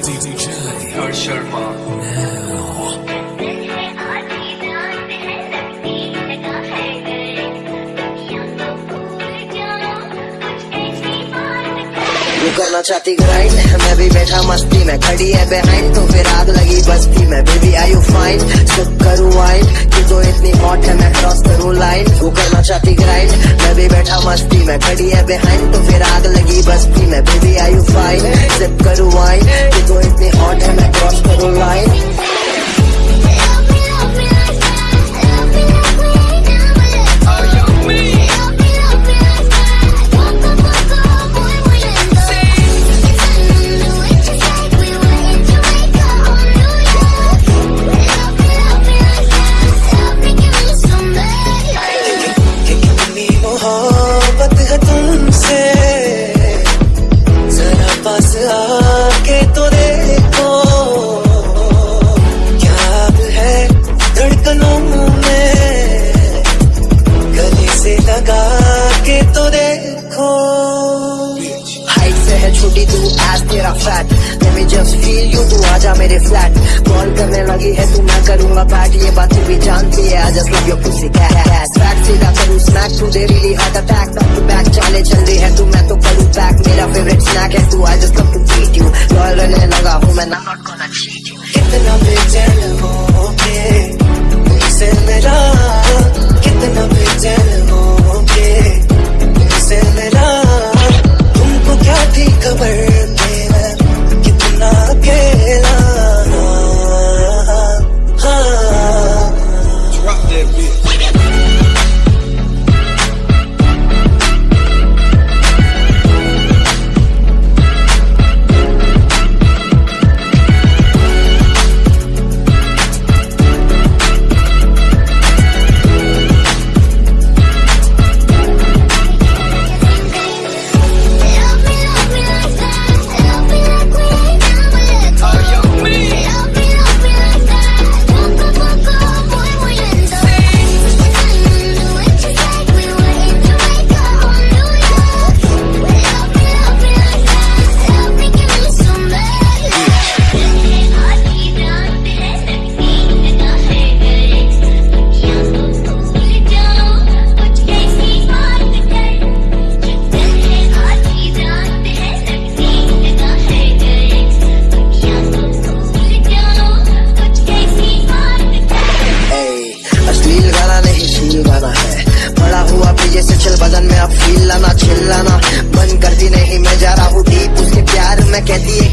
DJ Harsharma. Now. करना चाहती grind मैं भी बैठा मस्ती में, खड़ी है बिहाइंड तो फिर आग लगी बस्ती में baby I you fine sip करूँ वाइन की तो इतनी हॉट है, मैं क्रॉस करूँ लाइन वो करना चाहती ग्राइंड मैं भी बैठा मस्ती में, खड़ी है बिहाइंड तो फिर आग लगी बस्ती में baby I you fine sip करूँ वाइन की तो इतनी हॉट है, मैं क्रॉस करूँ लाइन आके तो देखो। क्या है धड़कनों में, गले से लगा के तो देखो। हाइट से है छोटी, तू एज तेरा fat me just feel you, तू आजा मेरे फ्लैट कॉल करने लगी है, तू मैं करूँगा बैट ये बात भी जानती है आई जस्ट लव योर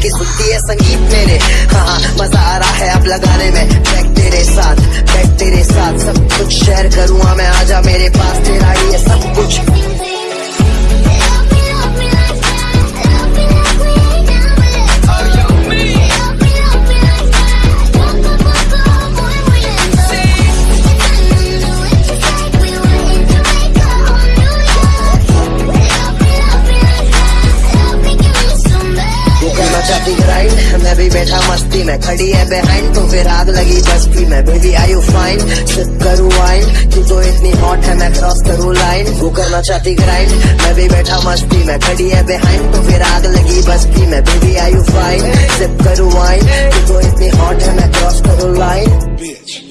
कि सुनती है संगीत मेरे। हाँ मज़ा आ रहा है अब लगाने में। बैक तेरे साथ बैक तेरे साथ। सब कुछ शेयर करूँगा मैं, आजा मेरे पास, तेरा ही है सब कुछ। मस्ती में खड़ी है बिहाइंड तो फिर आग लगी बस्ती में। बेबी आई यू फाइन सिर्फ़ करू वाइन तू तो इतनी हॉट है, मैं क्रॉस करूँ लाइन वो करना चाहती ग्राइंड मैं भी बैठा मस्ती में खड़ी है बिहाइंड तो फिर आग लगी बस्ती में। बेबी आई यू फाइन सिर्फ़ करू वाइन तू तो इतनी हॉट है, मैं क्रॉस करूँ line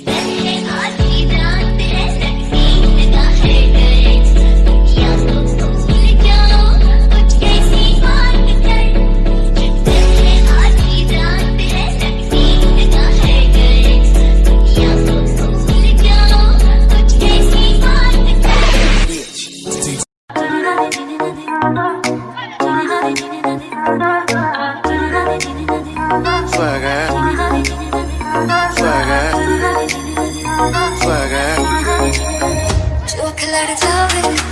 swag it, swag it, swag it.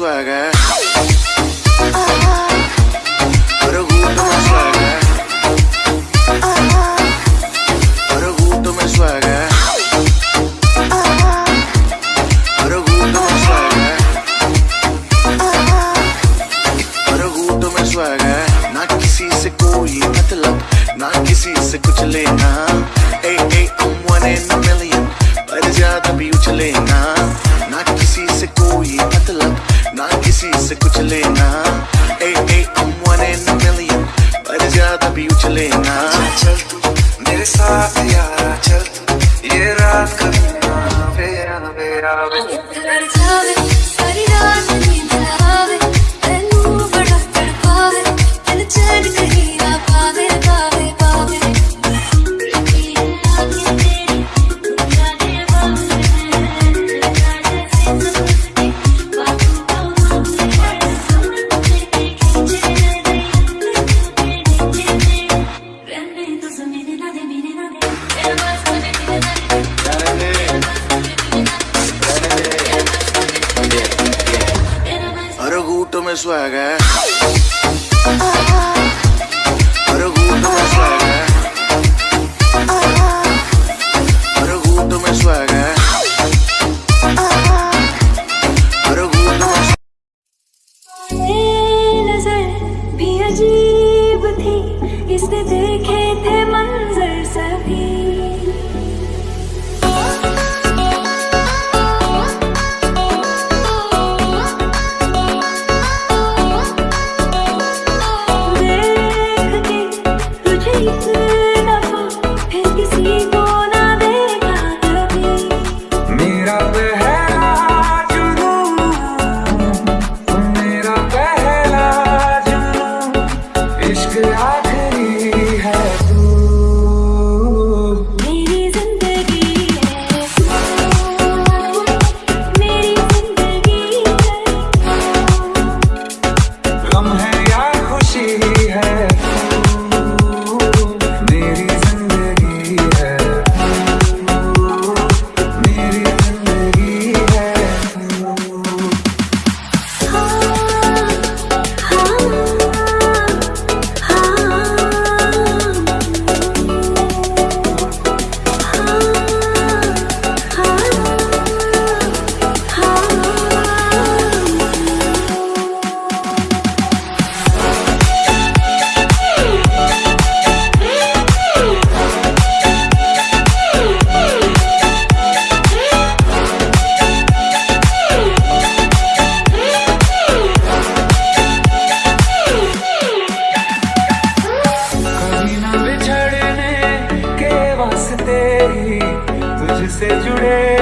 swagger. arena. Photo में सुहागा है। हर में सुहागा day.